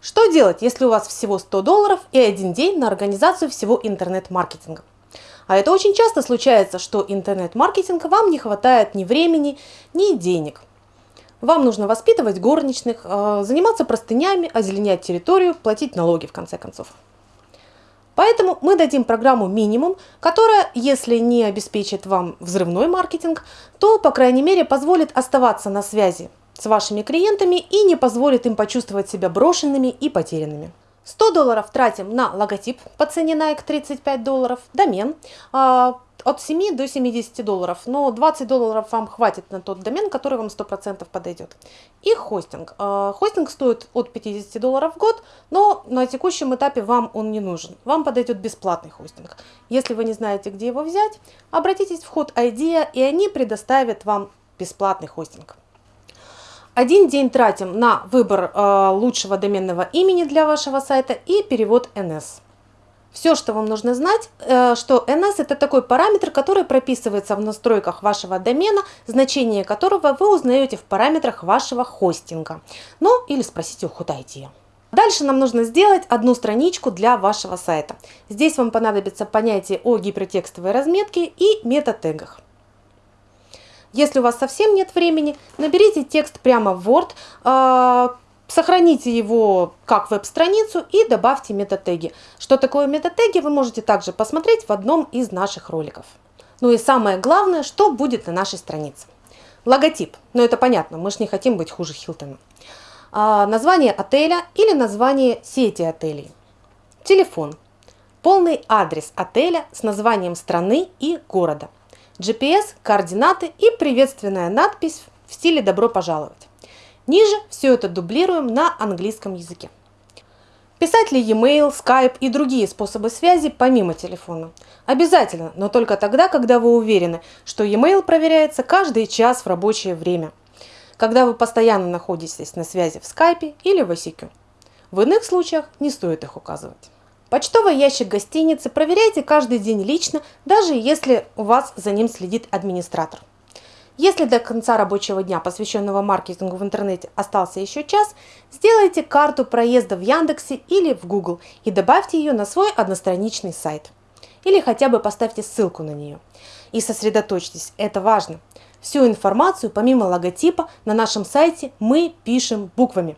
Что делать, если у вас всего 100 долларов и один день на организацию всего интернет-маркетинга? А это очень часто случается, что интернет-маркетинга вам не хватает ни времени, ни денег. Вам нужно воспитывать горничных, э, заниматься простынями, озеленять территорию, платить налоги в конце концов. Поэтому мы дадим программу минимум, которая, если не обеспечит вам взрывной маркетинг, то, по крайней мере, позволит оставаться на связи с вашими клиентами и не позволит им почувствовать себя брошенными и потерянными. 100 долларов тратим на логотип по цене Nike 35 долларов, домен а, от 7 до 70 долларов, но 20 долларов вам хватит на тот домен, который вам 100% подойдет. И хостинг. А, хостинг стоит от 50 долларов в год, но на текущем этапе вам он не нужен. Вам подойдет бесплатный хостинг. Если вы не знаете, где его взять, обратитесь в Hot Idea, и они предоставят вам бесплатный хостинг. Один день тратим на выбор э, лучшего доменного имени для вашего сайта и перевод NS. Все, что вам нужно знать, э, что NS это такой параметр, который прописывается в настройках вашего домена, значение которого вы узнаете в параметрах вашего хостинга. Ну или спросите у HotIT. Дальше нам нужно сделать одну страничку для вашего сайта. Здесь вам понадобится понятие о гипертекстовой разметке и мета-тегах. Если у вас совсем нет времени, наберите текст прямо в Word, э, сохраните его как веб-страницу и добавьте метатеги. Что такое метатеги, вы можете также посмотреть в одном из наших роликов. Ну и самое главное, что будет на нашей странице. Логотип. Ну это понятно, мы же не хотим быть хуже Хилтона. А, название отеля или название сети отелей. Телефон. Полный адрес отеля с названием страны и города. GPS, координаты и приветственная надпись в стиле «Добро пожаловать». Ниже все это дублируем на английском языке. Писать ли e-mail, Skype и другие способы связи помимо телефона? Обязательно, но только тогда, когда вы уверены, что e-mail проверяется каждый час в рабочее время, когда вы постоянно находитесь на связи в Skype или в ICQ. В иных случаях не стоит их указывать. Почтовый ящик гостиницы проверяйте каждый день лично, даже если у вас за ним следит администратор. Если до конца рабочего дня, посвященного маркетингу в интернете, остался еще час, сделайте карту проезда в Яндексе или в Google и добавьте ее на свой одностраничный сайт. Или хотя бы поставьте ссылку на нее. И сосредоточьтесь, это важно. Всю информацию, помимо логотипа, на нашем сайте мы пишем буквами.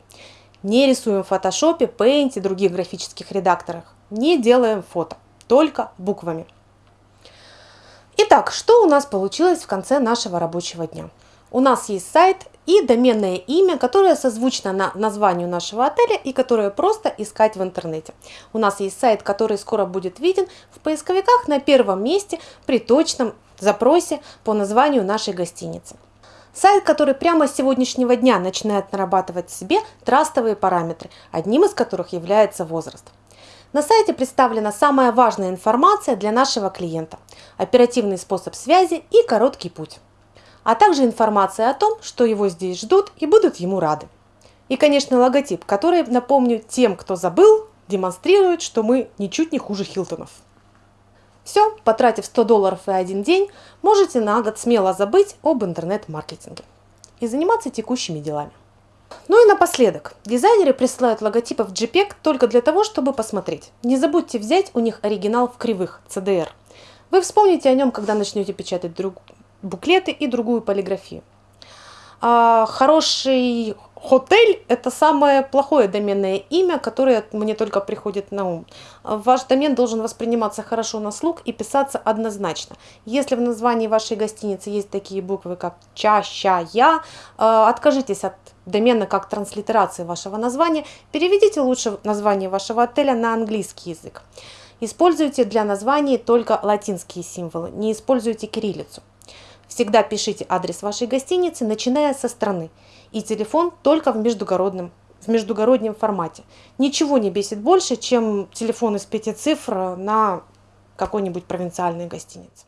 Не рисуем в фотошопе, Paint и других графических редакторах. Не делаем фото, только буквами. Итак, что у нас получилось в конце нашего рабочего дня? У нас есть сайт и доменное имя, которое созвучно на названию нашего отеля и которое просто искать в интернете. У нас есть сайт, который скоро будет виден в поисковиках на первом месте при точном запросе по названию нашей гостиницы. Сайт, который прямо с сегодняшнего дня начинает нарабатывать себе трастовые параметры, одним из которых является возраст. На сайте представлена самая важная информация для нашего клиента, оперативный способ связи и короткий путь, а также информация о том, что его здесь ждут и будут ему рады. И, конечно, логотип, который, напомню, тем, кто забыл, демонстрирует, что мы ничуть не хуже Хилтонов. Все, потратив 100 долларов и один день, можете на год смело забыть об интернет-маркетинге и заниматься текущими делами. Ну и напоследок, дизайнеры присылают логотипы в JPEG только для того, чтобы посмотреть. Не забудьте взять у них оригинал в кривых, CDR. Вы вспомните о нем, когда начнете печатать друг... буклеты и другую полиграфию. А, хороший Хотель – это самое плохое доменное имя, которое мне только приходит на ум. Ваш домен должен восприниматься хорошо на слух и писаться однозначно. Если в названии вашей гостиницы есть такие буквы, как ча, ща, я, э, откажитесь от домена как транслитерации вашего названия, переведите лучше название вашего отеля на английский язык. Используйте для названий только латинские символы, не используйте кириллицу. Всегда пишите адрес вашей гостиницы, начиная со страны. И телефон только в междугородном, в междугороднем формате. Ничего не бесит больше, чем телефон из пяти цифр на какой-нибудь провинциальной гостинице.